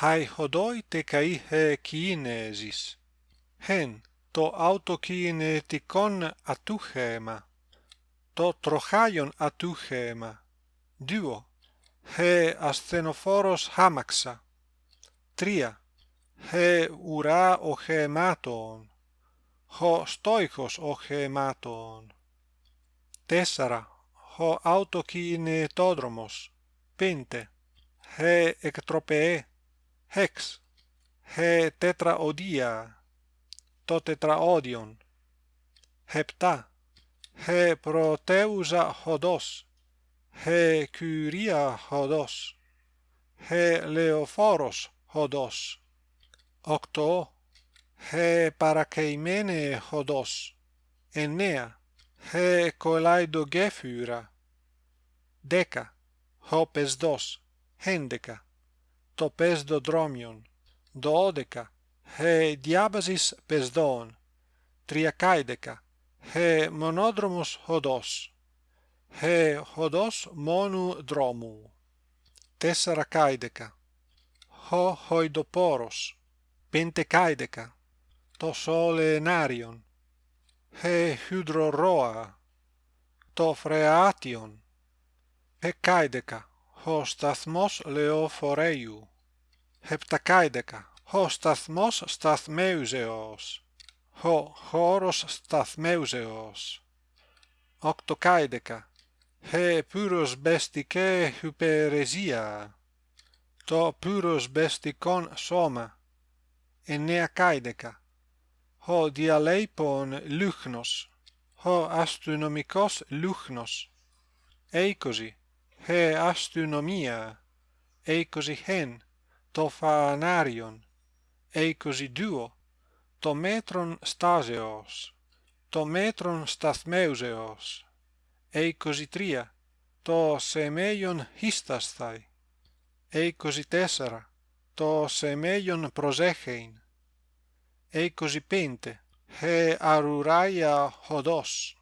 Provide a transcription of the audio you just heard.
hai hodoi te kai he kinesis hen το αυτοκινητικόν ατούχεμα το τροχάιον ατούχεμα δύο he ασθενοφόρος χάμαξα τρία he ουρά οχεμάτων ho στόιχος οχεμάτων τέσσερα ho αυτοκινητόδρομος πέντε he εκτροπεέ hex. He τετραοδία το τετραόδιον. Επτά he πρωτεύουσα οδός he κουρία οδός he λεωφόρος οδός οκτώ he παρακαημένε οδός εννέα he κολαϊδογέφυρα δέκα ο πεσδός έντεκα το πεσδοδρόμιον δώδεκα he diabasis pesdon triacaedeca he monodromos hodos he hodos monu dromu tessaracaedeca ho hoidoporos pentecaedeca to solenarion he hydroroa to freation hekaedeca ho stathmos leoforeiu heptacaedeca ho σταθμός σταθμέουζεος ho χώρος σταθμέουζεος οκτωκάιδεκα he pyrrhos bestike hyperesia το pyrrhos bestikon σώμα εννεακάιδεκα ho διαλέιπον λούχνος ho αστυνομικός λούχνος είκοσι he αστυνομία είκοσι χεν Το φανάριον είκοσι δύο το μέτρον στάζεως το μέτρον σταθμέουζεως είκοσι τρία το σεμέιον χίστασθαι είκοσι τέσσερα το σεμέιον προσέχειν είκοσι πέντε he αρουράια οδός